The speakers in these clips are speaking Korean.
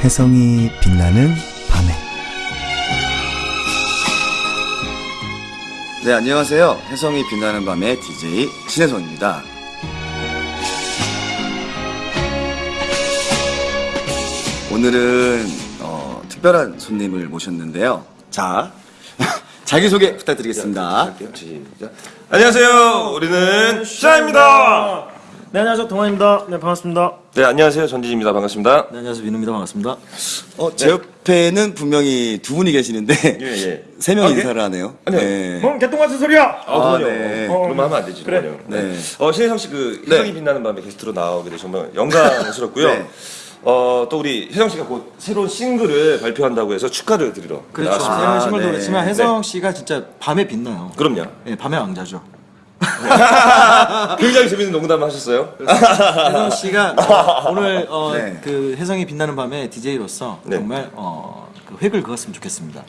혜성이 빛나는 밤에 네, 안녕하세요. 혜성이 빛나는 밤의 DJ 신혜성입니다. 오늘은 어, 특별한 손님을 모셨는데요. 자, 자기소개 부탁드리겠습니다. 시작. 안녕하세요. 우리는 샤입니다. 네 안녕하세요 동환입니다. 네 반갑습니다. 네, 안녕하세요. 전지입니다. 반갑습니다. 네 안녕하세요 민우입니다. 반갑습니다. 어, 제 옆에는 분명히 두 분이 계시는데 예, 예. 세명 아, 네? 인사를 하네요. 아니요. 네. 뭔 개똥 같은 소리야? 아, 그럼요. 네. 어, 그러면 하면 안 되지. 그래. 그럼요. 네. 어, 신혜성 씨그 네. 빛나는 밤에 게스트로 나오게 돼서 정말 영광스럽고요. 네. 어, 또 우리 혜성 씨가 곧 새로운 싱글을 발표한다고 해서 축하를 드리러 그렇죠. 나왔습니다. 새로운 아, 싱글도 네. 그렇지만 혜성 씨가 진짜 밤에 빛나요. 그럼요. 네 밤의 왕자죠. 굉장히 재밌는 농담 하셨어요. 혜성 씨가 오늘 어, 네. 그 혜성이 빛나는 밤에 DJ로서 네. 정말 어, 그 획을 그었으면 좋겠습니다.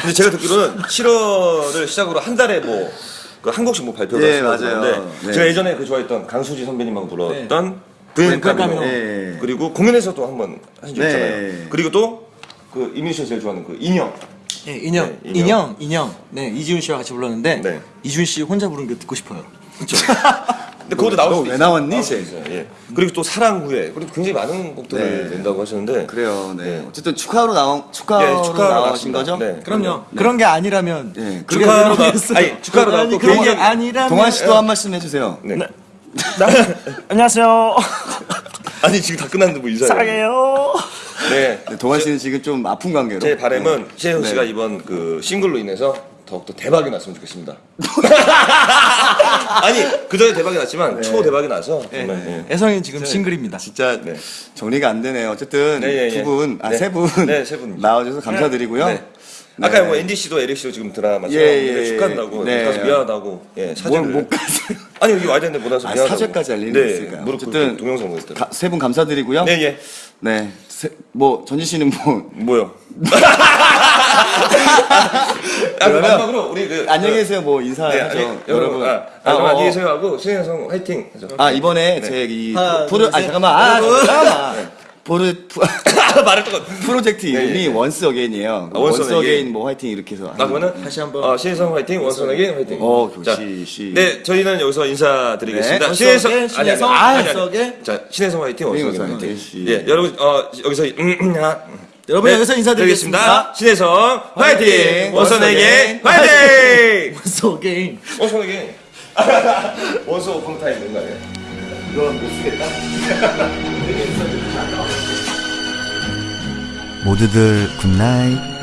근데 제가 듣기로는 7월을 시작으로 한 달에 뭐, 그한 곡씩 뭐 발표가 예, 있다고 맞아요. 들었는데 네. 제가 예전에 그 좋아했던 강수지 선배님하고 불렀던 브이엔 브이엔카미노 카미노. 예. 그리고 공연에서도 한번 하신 적 네. 있잖아요. 그리고 또 그 이민희 씨가 제일 좋아하는 그 인형. 예, 인형, 네, 인형. 인형. 네, 이지훈 씨와 같이 불렀는데 네. 이지훈 씨 혼자 부르는 게 듣고 싶어요. 근데 그것도 나올 너 수도 왜 있어요. 나왔니? 있어요. 예. 그리고 또 사랑 후에 그리고 굉장히 많은 곡들을 네. 낸다고 하셨는데 그래요. 네. 네. 어쨌든 축하로 나온 축하로 예, 축하로 나오신 나왔습니다. 거죠? 네. 그럼요. 그런 게 아니라면 네. 그게 축하로 나- 모르겠어요. 아니, 축하로 아니, 나왔고 그런 게 아니라면 동환 씨도 한 말씀 해주세요. 네. 안녕하세요. 아니 지금 다 끝났는데 뭐 인사해요. 사랑해요. 네. 네, 동환 씨는 지금 좀 아픈 관계로. 제 바람은 네. 씨가 이번 그 싱글로 인해서 더욱더 대박이 났으면 좋겠습니다. 아니 그 전에 대박이 났지만 초 대박이 나서 정말 예. 애성이 지금 싱글입니다. 진짜 네. 정리가 안 되네요. 어쨌든 네, 예, 예. 두 분, 아, 네. 세 분. 네. 나와주셔서 감사드리고요. 네. 아까 뭐 씨도 에릭 씨도 지금 드라마 예, 예, 축하한다고 네. 가서 미안하다고 예뭘 사죄를 못 가세요. 아니 여기 와야 되는데 못 와서 아, 미안하다고 사죄까지 할 일이 네, 있을까요? 무릎 어쨌든 동영상 보냈더라고요 세 분 감사드리고요. 네 예. 네. 세- 뭐, 전지 씨는 뭐. 뭐요? 아, 그 그러면 마지막으로 우리 그 안녕히 계세요. 뭐, 인사하죠. 네, 아니, 여러분, 아, 아, 아, 그럼 어, 안녕히 어. 계세요 하고 신혜성 화이팅. 해서. 아, 이번에 네. 제이 하나, 프로, 둘, 아, 셋. 잠깐만. 아, 잠깐만. 보르, 프- 말을 또. 프로젝트 이름이 네, 예. 원스 어게인이에요. 아, 원스 원스 어게인. 어게인 뭐 화이팅 이렇게 해서. 나 그러면 다시 한번. 어, 신혜성 화이팅, 원선에게 화이팅. 어, 자, 시, 시. 네, 저희는 여기서 인사드리겠습니다. 네, 신혜성, 아니, 신혜성, 아니, 아니. 자, 신혜성 화이팅, 원선에게 원석의 화이팅. 예, 여러분, 어, 여기서 음, 음, 하- 여러분 네, 여기서 인사드리겠습니다. 신혜성 화이팅! 원선에게 원석의 화이팅. 원소 게임. 원선에게 원소 펑타임 된거 아니에요? 쓰겠다. 모두들 굿나잇